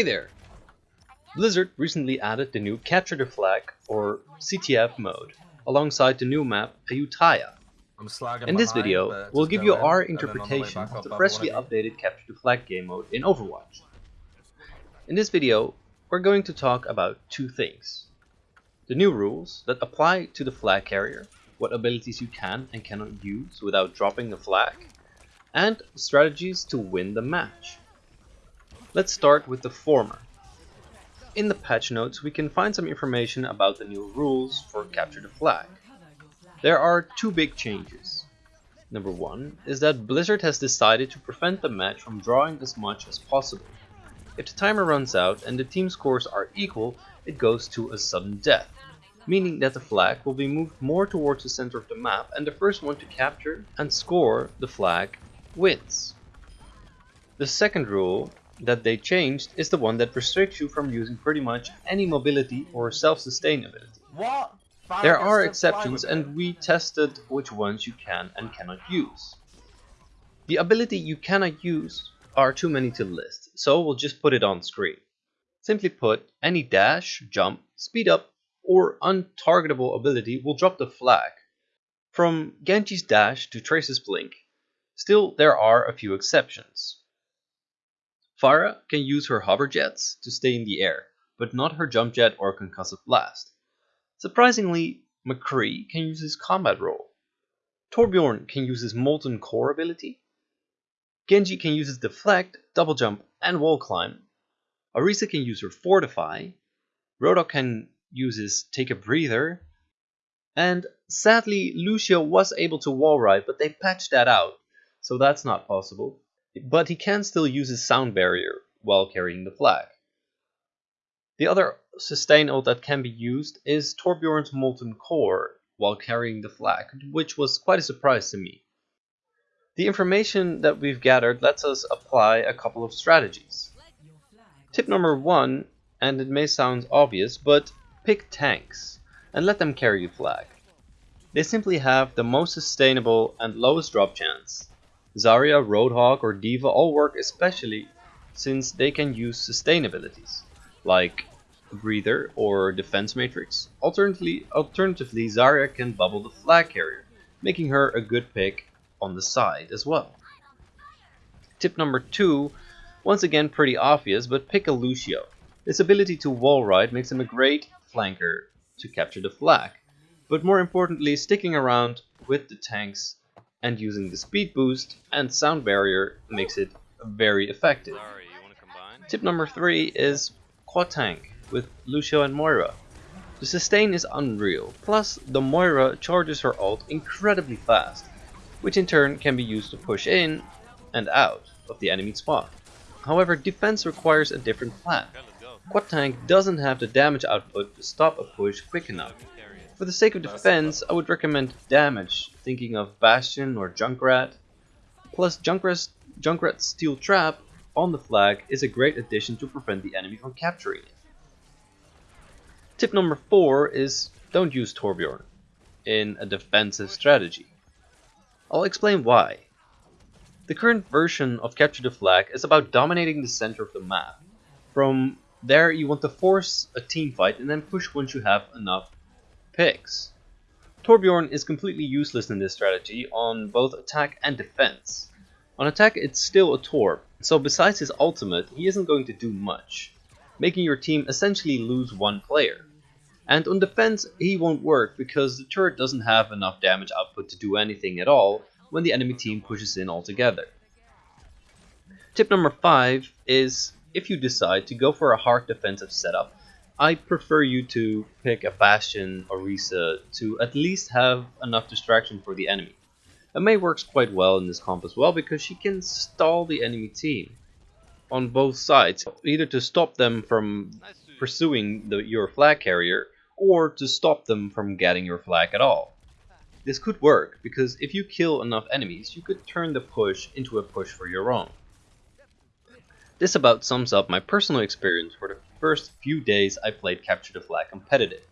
Hey there! Blizzard recently added the new Capture the Flag, or CTF mode, alongside the new map Ayutthaya. In this video, we'll give you our interpretation of the freshly updated Capture the Flag game mode in Overwatch. In this video, we're going to talk about two things. The new rules that apply to the flag carrier, what abilities you can and cannot use without dropping the flag, and strategies to win the match. Let's start with the former. In the patch notes we can find some information about the new rules for Capture the Flag. There are two big changes. Number one is that Blizzard has decided to prevent the match from drawing as much as possible. If the timer runs out and the team scores are equal, it goes to a sudden death, meaning that the flag will be moved more towards the center of the map and the first one to capture and score the flag wins. The second rule that they changed is the one that restricts you from using pretty much any mobility or self-sustainability. What? There are exceptions and we tested which ones you can and cannot use. The ability you cannot use are too many to list, so we'll just put it on screen. Simply put, any dash, jump, speed up, or untargetable ability will drop the flag. From Genji's dash to Tracer's blink, still there are a few exceptions. Pharah can use her hover jets to stay in the air, but not her jump jet or concussive blast. Surprisingly, McCree can use his combat roll. Torbjorn can use his molten core ability. Genji can use his deflect, double jump, and wall climb. Orisa can use her fortify. Roadhog can use his take a breather. And sadly, Lucio was able to wall ride, but they patched that out, so that's not possible but he can still use his sound barrier while carrying the flag. The other sustain ult that can be used is Torbjorn's Molten Core while carrying the flag, which was quite a surprise to me. The information that we've gathered lets us apply a couple of strategies. Tip number one, and it may sound obvious, but pick tanks and let them carry the flag. They simply have the most sustainable and lowest drop chance, Zarya, Roadhog or D.Va all work especially since they can use sustain abilities, like Breather or Defense Matrix. Alternatively, alternatively, Zarya can bubble the flag carrier, making her a good pick on the side as well. Tip number 2, once again pretty obvious, but pick a Lucio. His ability to wall ride makes him a great flanker to capture the flag, but more importantly sticking around with the tanks and using the speed boost and sound barrier makes it very effective. Tip number 3 is quad tank with Lucio and Moira. The sustain is unreal, plus the Moira charges her ult incredibly fast, which in turn can be used to push in and out of the enemy spot. However, defense requires a different plan. Quad tank doesn't have the damage output to stop a push quick enough, for the sake of defense, I would recommend damage, thinking of Bastion or Junkrat. Plus, Junkrat's, Junkrat's Steel Trap on the flag is a great addition to prevent the enemy from capturing it. Tip number 4 is don't use Torbjorn in a defensive strategy. I'll explain why. The current version of Capture the Flag is about dominating the center of the map. From there you want to force a team fight and then push once you have enough picks. Torbjorn is completely useless in this strategy on both attack and defense. On attack it's still a Torb, so besides his ultimate he isn't going to do much, making your team essentially lose one player. And on defense he won't work because the turret doesn't have enough damage output to do anything at all when the enemy team pushes in altogether. Tip number 5 is if you decide to go for a hard defensive setup, I prefer you to pick a Bastion or Orisa to at least have enough distraction for the enemy. A Mei works quite well in this comp as well because she can stall the enemy team on both sides, either to stop them from pursuing the, your flag carrier or to stop them from getting your flag at all. This could work because if you kill enough enemies, you could turn the push into a push for your own. This about sums up my personal experience for the first few days I played Capture the Flag competitive.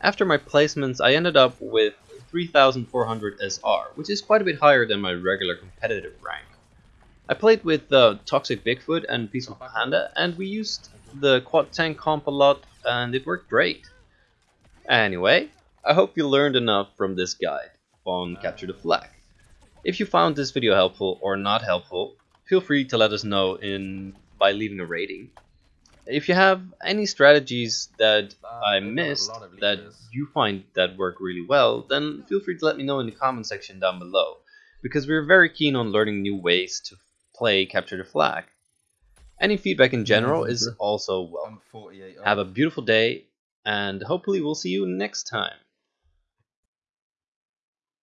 After my placements I ended up with 3400 SR, which is quite a bit higher than my regular competitive rank. I played with the Toxic Bigfoot and Peaceful Panda and we used the quad tank comp a lot and it worked great. Anyway, I hope you learned enough from this guide on Capture the Flag. If you found this video helpful or not helpful, feel free to let us know in by leaving a rating. If you have any strategies that Uh, I missed that you find that work really well, then feel free to let me know in the comment section down below, because we're very keen on learning new ways to play Capture the Flag. Any feedback in general is also welcome. Have a beautiful day, and hopefully we'll see you next time.